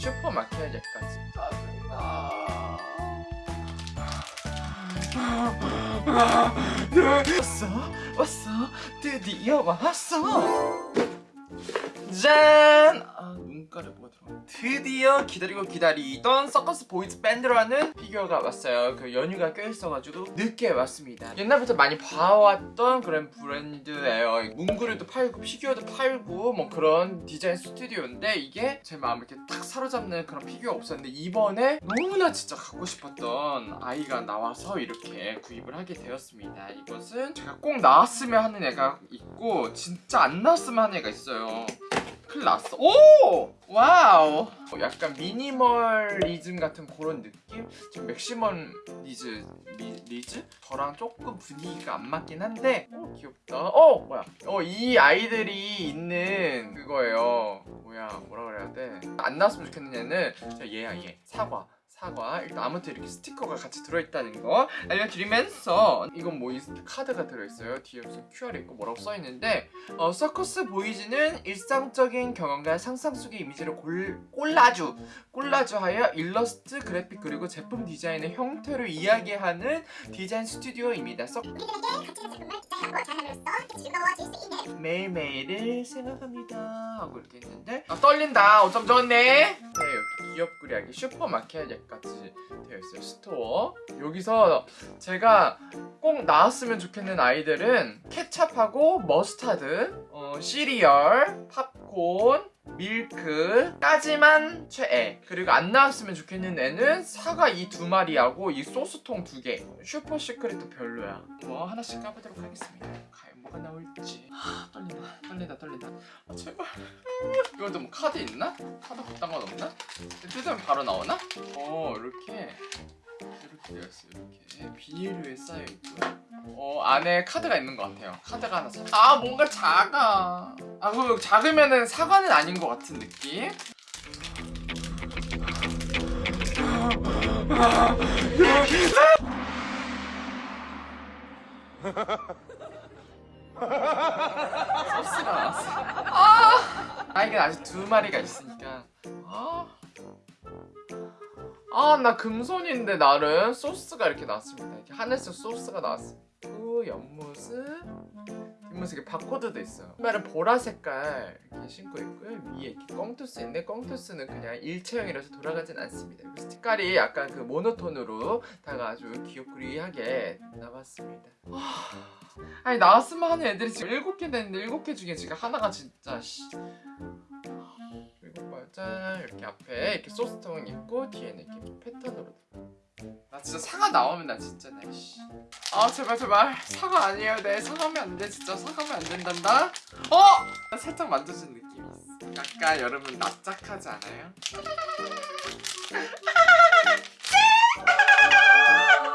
슈퍼 마키아제까지 짜증나 왔어? 왔어? 드디어 왔어 짠! 아 눈가에 뭐가 들어 드디어 기다리고 기다리던 서커스 보이즈 밴드라는 피규어가 왔어요. 그 연휴가 껴있어가지고 늦게 왔습니다. 옛날부터 많이 봐왔던 그런 브랜드예요. 문구류도 팔고 피규어도 팔고 뭐 그런 디자인 스튜디오인데 이게 제 마음을 이렇게 딱 사로잡는 그런 피규어가 없었는데 이번에 너무나 진짜 갖고 싶었던 아이가 나와서 이렇게 구입을 하게 되었습니다. 이것은 제가 꼭 나왔으면 하는 애가 있고 진짜 안 나왔으면 하는 애가 있어요 큰일 났어. 오! Wow. 어, 약간 미니멀리즘 같은 그런 느낌? 지금 맥시멀리즈 리, 리즈? 저랑 조금 분위기가 안 맞긴 한데 어 귀엽다. 어 뭐야? 어 이 아이들이 있는 그거예요. 뭐야 뭐라 그래야 돼 안 나왔으면 좋겠는 애는 저 얘야 얘. 사과 사과 일단 아무튼 이렇게 스티커가 같이 들어있다는 거 알려드리면서 이건 뭐이 카드가 들어있어요? 뒤에 무슨 QR이 있고 뭐라고 써있는데 어, 서커스 보이즈는 일상적인 경험과 상상 속의 이미지를 골, 콜라주 콜라주하여 일러스트, 그래픽 그리고 제품 디자인의 형태로 이야기하는 디자인 스튜디오입니다. 서... 매일매일을 생각합니다. 하고 이렇게 있는데 아 떨린다. 어쩜 좋네. 네 여기 귀엽구리하게 슈퍼 마키 아제까지 되어 있어요. 스토어. 여기서 제가 꼭 나왔으면 좋겠는 아이들은 케찹하고 머스타드 어, 시리얼 팝콘 밀크까지만 최애. 그리고 안 나왔으면 좋겠는 애는 사과 이 두 마리하고 이 소스통 두개. Super secret도 별로야. 뭐 하나씩 까보도록 하겠습니다. 과연 뭐가 나올지. 아, 떨린다. 떨린다. 떨린다. 아, 제발 이것도 뭐 카드 있나? 카드 그딴 건 없나? 뜯으면 바로 나오나? 어 이렇게. 이렇게 되어 있어요 이렇게. 비닐에 쌓여 있고요. 어 안에 카드가 있는 것 같아요. 카드가 하나 사... 아 뭔가 작아. 아그 작으면은 사과는 아닌 것 같은 느낌? 소스가 나왔어. 아, 아 이게 아직 두 마리가 있으니까 아, 나 금손인데 나름 소스가 이렇게 나왔습니다. 이렇게 하늘색 소스가 나왔습니다. 그 옆모습, 뒷모습에 바코드도 있어요. 신발은 보라 색깔 이렇게 신고 있고요. 위에 이렇게 꽁투스 인데 꽁투스는 그냥 일체형이라서 돌아가진 않습니다. 색깔이 약간 그 모노톤으로 다가 아주 귀엽구리하게 나왔습니다. 아니 나왔으면 하는 애들이 지금 7개 됐는데 7개 중에 지금 하나가 진짜 씨. 짠 이렇게 앞에 이렇게 소스통은 있고 뒤에는 이렇게 패턴으로. 나 진짜 사과 나오면 나 진짜 나씨. 아 제발 제발. 사과 아니에요. 네 사과하면 안 돼. 진짜 사과하면 안 된단다. 어! 나 살짝 만져준 느낌이 있어. 약간 여러분 납작하지 않아요?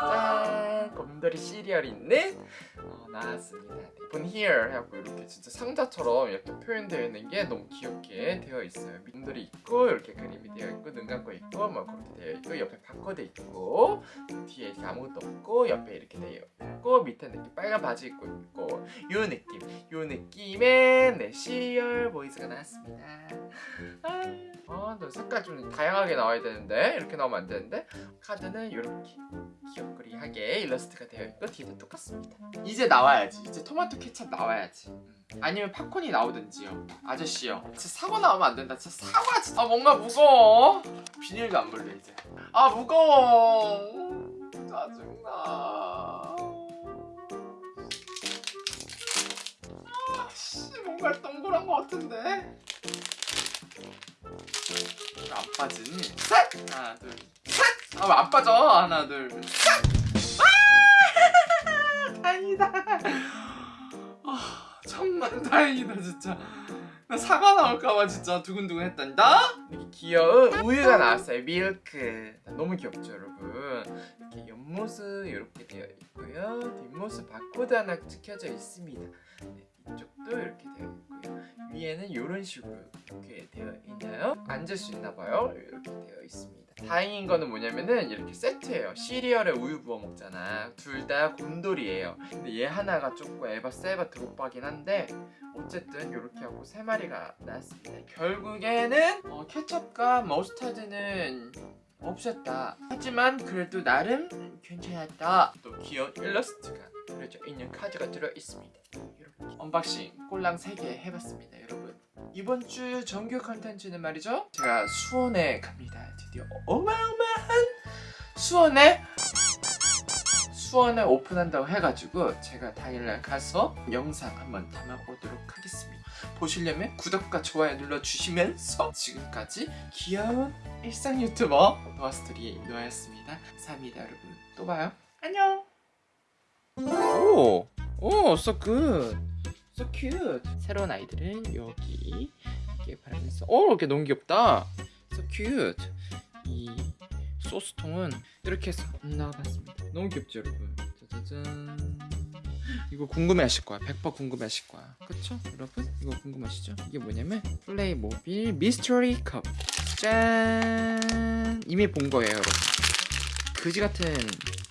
짠 곰돌이 시리얼이 있는 어, 나왔습니다. Open here 해갖고 이렇게 진짜 상자처럼 이렇게 표현되어 있는 게 너무 귀엽게 되어 있어요. 민들이 있고 이렇게 그림이 되어 있고 눈 감고 있고 뭐 그렇게 되어 있고 옆에 바코드 있고 뒤에 아무것도 없고 옆에 이렇게 되어 있고 밑에는 이렇게 빨간 바지 입고 있고 요 느낌 요 느낌의 네 시리얼 보이즈가 나왔습니다. 아, 너 색깔 좀 다양하게 나와야 되는데 이렇게 나오면 안 되는데 카드는 이렇게 귀엽거리하게 일러스트가 되어 있고 뒤에도 똑같습니다. 이제 나와야지. 이제 토마토 케찹 나와야지. 음. 아니면 팝콘이 나오든지요. 아저씨요. 진짜 사과 나오면 안 된다. 진짜 사과 진짜 아 뭔가 무거워. 비닐도 안 벌려 이제. 아 무거워. 짜증나 씨 뭔가 동그란 거 같은데 안 빠지니? 셋! 하나 둘 셋! 아 왜 안 빠져? 하나 둘 셋! 아! 다행이다 아 천만 다행이다 진짜 나 사과 나올까봐 진짜 두근두근 했단다 이렇게 귀여운 우유가 나왔어요 밀크 너무 귀엽죠 여러분 이렇게 옆모습 이렇게 되어 있고요 뒷모습 바코드 하나 찍혀져 있습니다 네, 이쪽도 이렇게 되어 있고요. 위에는 이런 식으로 이렇게 되어 있나요? 앉을 수 있나봐요. 이렇게 되어 있습니다. 다행인 거는 뭐냐면은 이렇게 세트예요. 시리얼에 우유 부어 먹잖아. 둘 다 곰돌이에요. 근데 얘 하나가 조금 에바 세바 드롭바긴 한데 어쨌든 이렇게 하고 세 마리가 나왔습니다. 결국에는 어, 케첩과 머스타드는 없었다. 하지만 그래도 나름 괜찮았다. 또 귀여운 일러스트가 그려져 있는 카드가 들어있습니다 unboxing 꼴랑 3개 해봤습니다 여러분. 이번 주 정규 컨텐츠는 말이죠. 제가 수원에 갑니다. 드디어 어마어마한 수원에 수원에 오픈한다고 해가지고 제가 당일날 가서 영상 한번 담아보도록 하겠습니다. 보시려면 구독과 좋아요 눌러주시면서 지금까지 귀여운 일상 유튜버 노아스토리 노아였습니다. 감사합니다 여러분. 또 봐요. 안녕! 오, 오, so good, so cute. 새로운 아이들은 여기 이렇게 바르면서, 오, 이렇게 너무 귀엽다. So cute. 이 소스통은 이렇게 해서 나와봤습니다. 너무 귀엽죠, 여러분? 짜자잔. 이거 궁금해하실 거야. 100% 궁금해하실 거야. 그쵸, 여러분? 이거 궁금하시죠? 이게 뭐냐면 플레이 모빌 미스터리 컵. 짠. 이미 본 거예요, 여러분. 그지 같은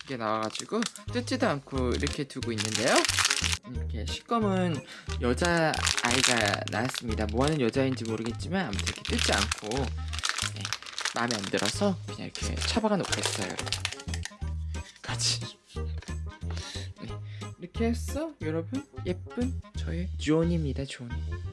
게 나와가지고 뜯지도 않고 이렇게 두고 있는데요. 이렇게 시꺼먼 여자 아이가 나왔습니다. 뭐하는 여자인지 모르겠지만 아무튼 이렇게 뜯지 않고 네, 마음에 안 들어서 그냥 이렇게 처박아 놓고 있어요. 같이 네, 이렇게 해서 여러분 예쁜 저의 존입니다. 존이.